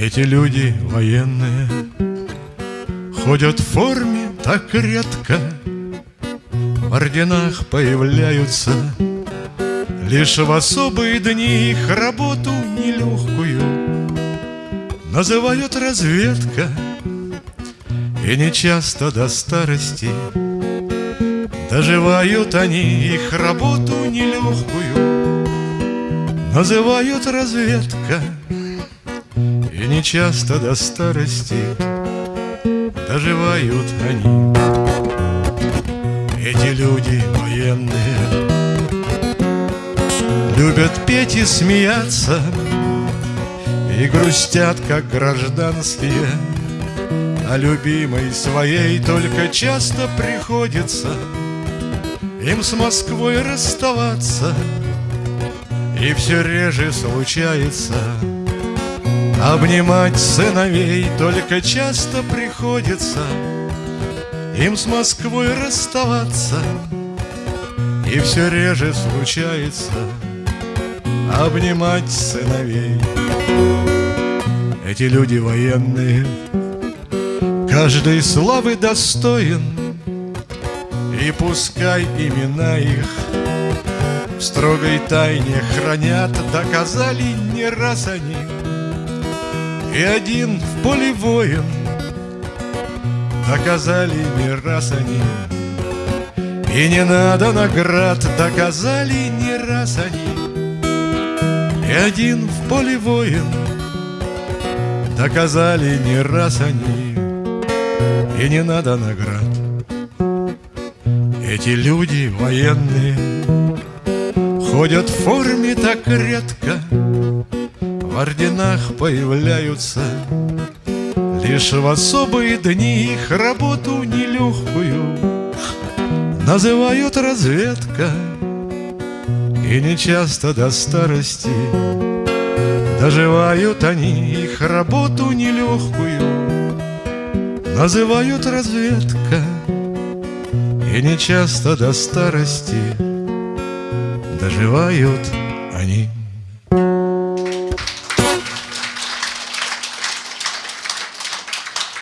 Эти люди военные Ходят в форме так редко. В орденах появляются Лишь в особые дни их работу нелегкую Называют разведка. И нечасто до старости Доживают они их работу нелегкую Называют разведка И нечасто до старости Доживают они. Эти люди военные Любят петь и смеяться И грустят, как гражданские. А любимой своей только часто приходится Им с Москвой расставаться. И все реже случается Обнимать сыновей только часто приходится. Им с Москвой расставаться. И все реже случается. Обнимать сыновей. Эти люди военные. Каждой славы достоин. И пускай имена их В строгой тайне хранят. Доказали не раз они И один в поле воин Доказали не раз они. И не надо наград Доказали не раз они. И один в поле воин Доказали не раз они. И не надо наград. Эти люди военные. Ходят в форме так редко орденах появляются. Лишь в особые дни их работу нелегкую Называют разведка. И нечасто до старости Доживают они их работу нелегкую. Называют разведка. И нечасто до старости Доживают они